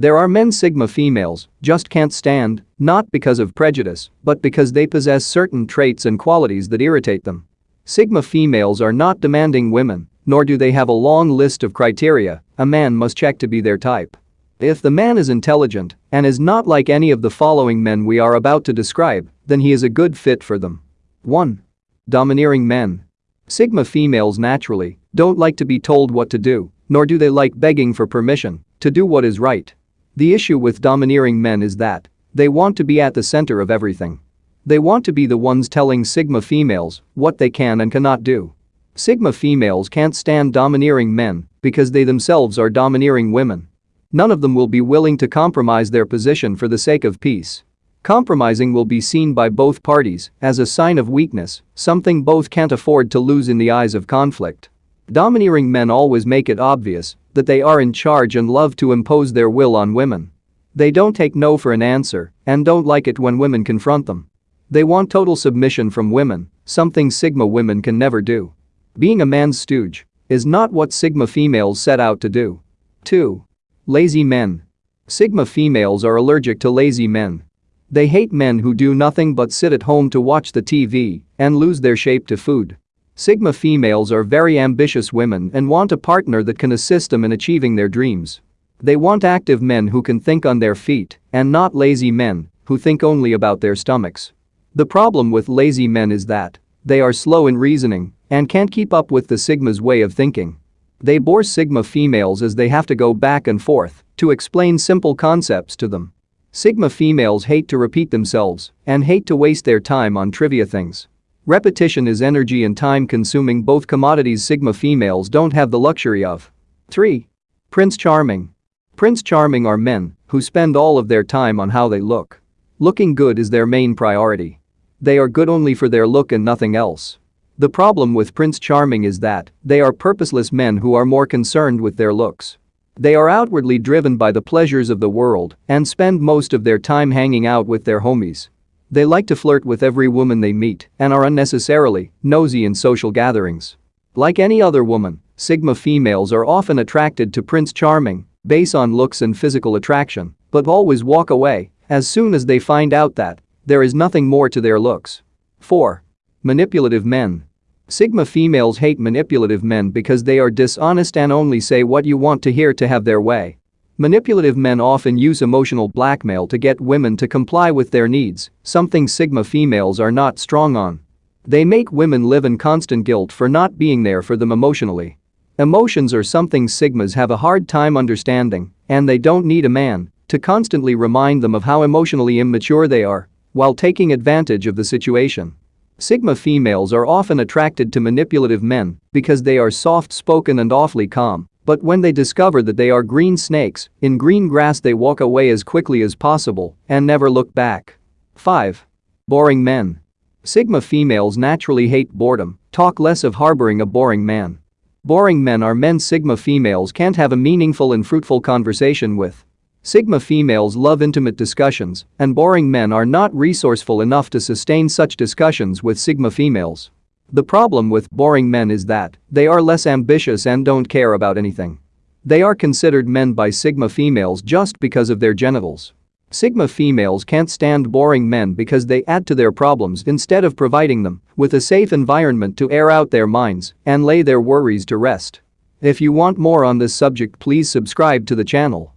There are men Sigma females just can't stand, not because of prejudice, but because they possess certain traits and qualities that irritate them. Sigma females are not demanding women, nor do they have a long list of criteria a man must check to be their type. If the man is intelligent and is not like any of the following men we are about to describe, then he is a good fit for them. 1. Domineering men. Sigma females naturally don't like to be told what to do, nor do they like begging for permission to do what is right. The issue with domineering men is that they want to be at the center of everything. They want to be the ones telling Sigma females what they can and cannot do. Sigma females can't stand domineering men because they themselves are domineering women. None of them will be willing to compromise their position for the sake of peace. Compromising will be seen by both parties as a sign of weakness, something both can't afford to lose in the eyes of conflict. Domineering men always make it obvious that they are in charge and love to impose their will on women. They don't take no for an answer and don't like it when women confront them. They want total submission from women, something Sigma women can never do. Being a man's stooge is not what Sigma females set out to do. 2. Lazy men. Sigma females are allergic to lazy men. They hate men who do nothing but sit at home to watch the TV and lose their shape to food. Sigma females are very ambitious women and want a partner that can assist them in achieving their dreams. They want active men who can think on their feet and not lazy men who think only about their stomachs. The problem with lazy men is that they are slow in reasoning and can't keep up with the Sigma's way of thinking. They bore Sigma females as they have to go back and forth to explain simple concepts to them. Sigma females hate to repeat themselves and hate to waste their time on trivia things. Repetition is energy and time consuming both commodities Sigma females don't have the luxury of. 3. Prince Charming. Prince Charming are men who spend all of their time on how they look. Looking good is their main priority. They are good only for their look and nothing else. The problem with Prince Charming is that they are purposeless men who are more concerned with their looks. They are outwardly driven by the pleasures of the world and spend most of their time hanging out with their homies. They like to flirt with every woman they meet and are unnecessarily nosy in social gatherings. Like any other woman, Sigma females are often attracted to Prince Charming based on looks and physical attraction, but always walk away as soon as they find out that there is nothing more to their looks. 4. Manipulative men. Sigma females hate manipulative men because they are dishonest and only say what you want to hear to have their way. Manipulative men often use emotional blackmail to get women to comply with their needs, something Sigma females are not strong on. They make women live in constant guilt for not being there for them emotionally. Emotions are something Sigmas have a hard time understanding, and they don't need a man to constantly remind them of how emotionally immature they are while taking advantage of the situation. Sigma females are often attracted to manipulative men because they are soft-spoken and awfully calm, but when they discover that they are green snakes, in green grass they walk away as quickly as possible and never look back. 5. Boring men. Sigma females naturally hate boredom, talk less of harboring a boring man. Boring men are men Sigma females can't have a meaningful and fruitful conversation with. Sigma females love intimate discussions, and boring men are not resourceful enough to sustain such discussions with Sigma females. The problem with boring men is that they are less ambitious and don't care about anything. They are considered men by Sigma females just because of their genitals. Sigma females can't stand boring men because they add to their problems instead of providing them with a safe environment to air out their minds and lay their worries to rest. If you want more on this subject please subscribe to the channel.